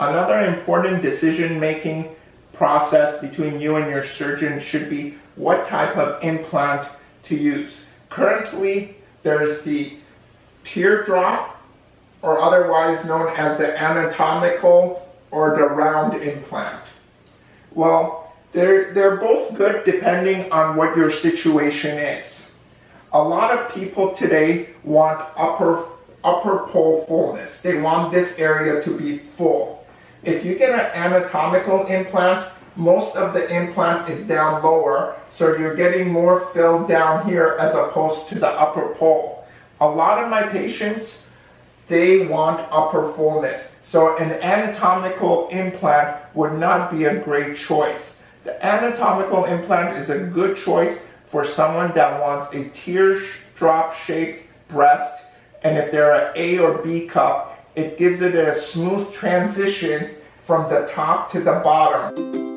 Another important decision-making process between you and your surgeon should be what type of implant to use. Currently, there's the teardrop, or otherwise known as the anatomical or the round implant. Well, they're, they're both good depending on what your situation is. A lot of people today want upper, upper pole fullness. They want this area to be full. If you get an anatomical implant, most of the implant is down lower, so you're getting more filled down here as opposed to the upper pole. A lot of my patients, they want upper fullness. So an anatomical implant would not be a great choice. The anatomical implant is a good choice for someone that wants a teardrop shaped breast and if they're an A or B cup, it gives it a smooth transition from the top to the bottom.